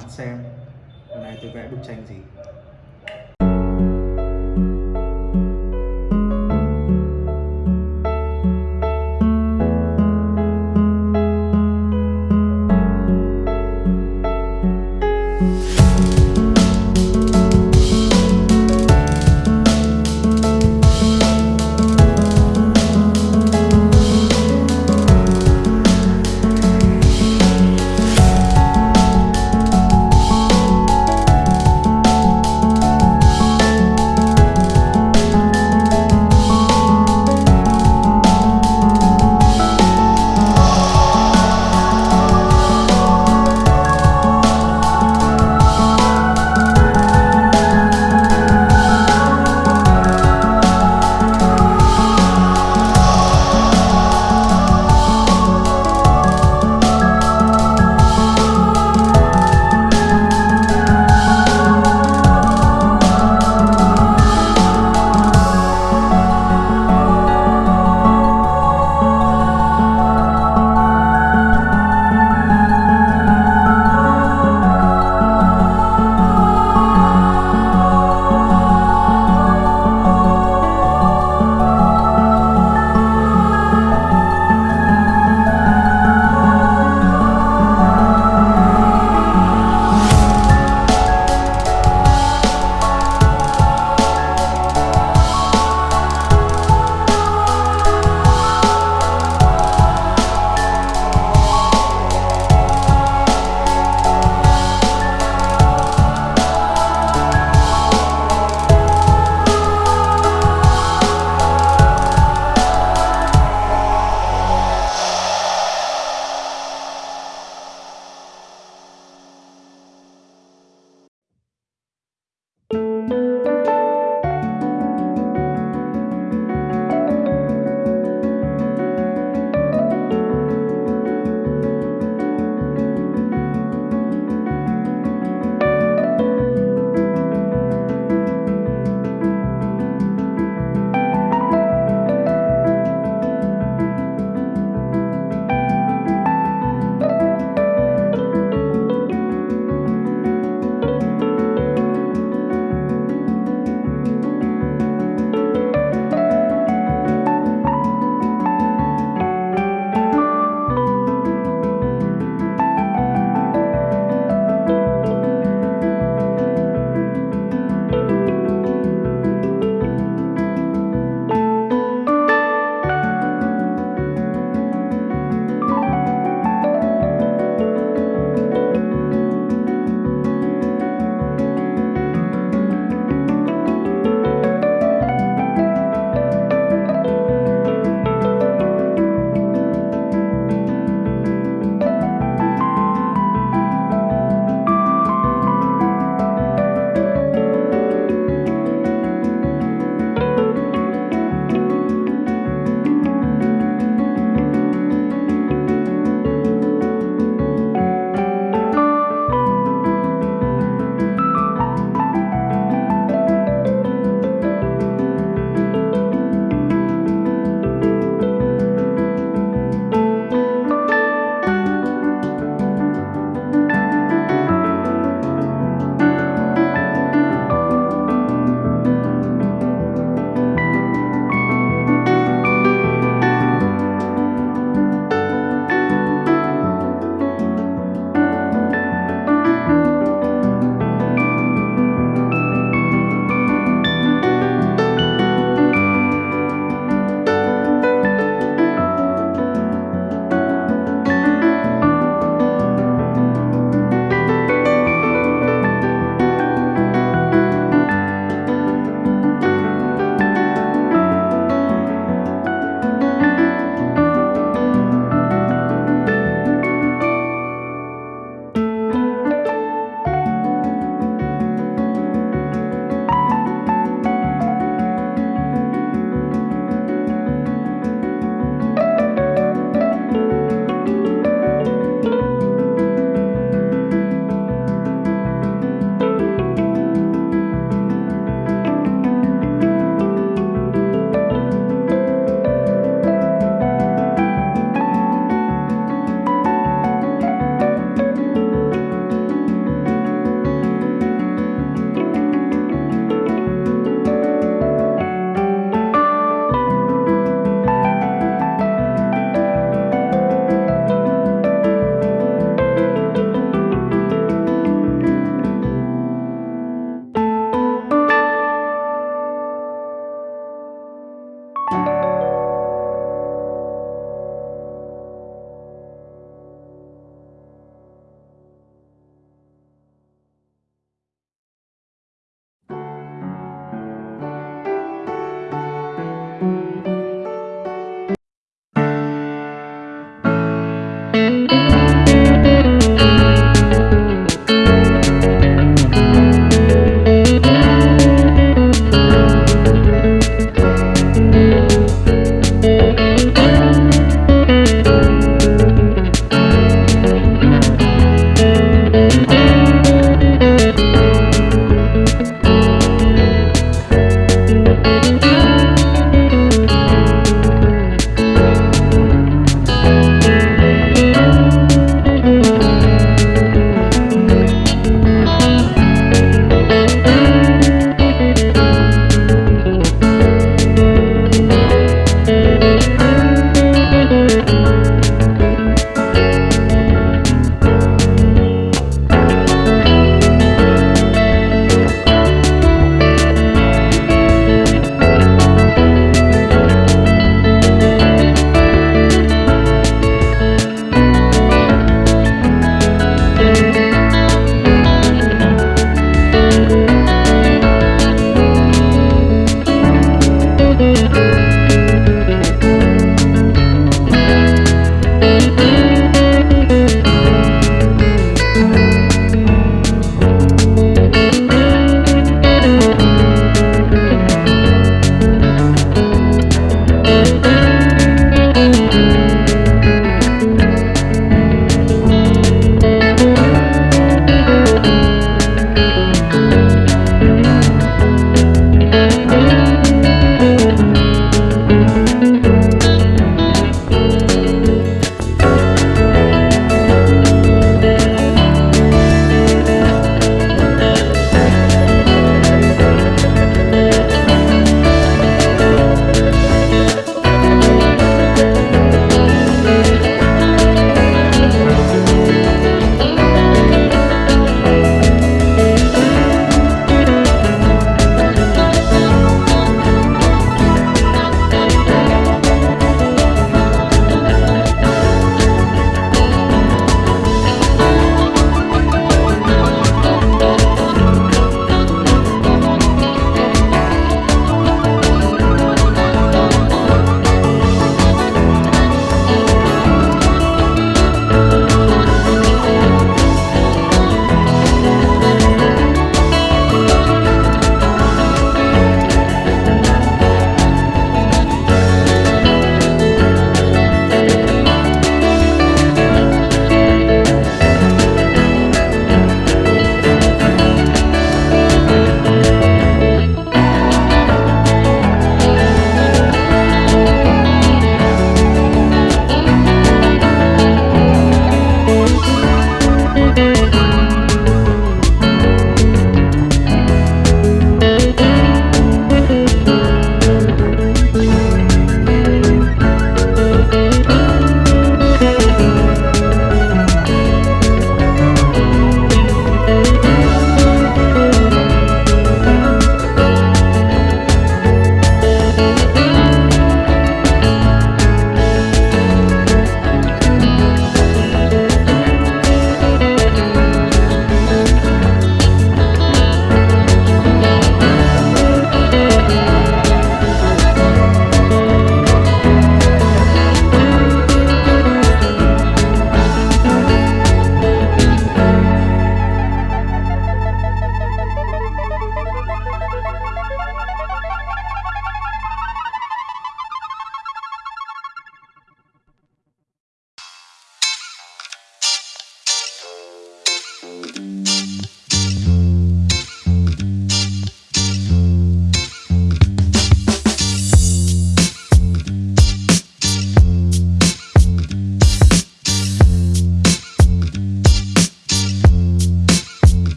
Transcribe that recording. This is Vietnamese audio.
bạn xem hôm nay tôi vẽ bức tranh gì.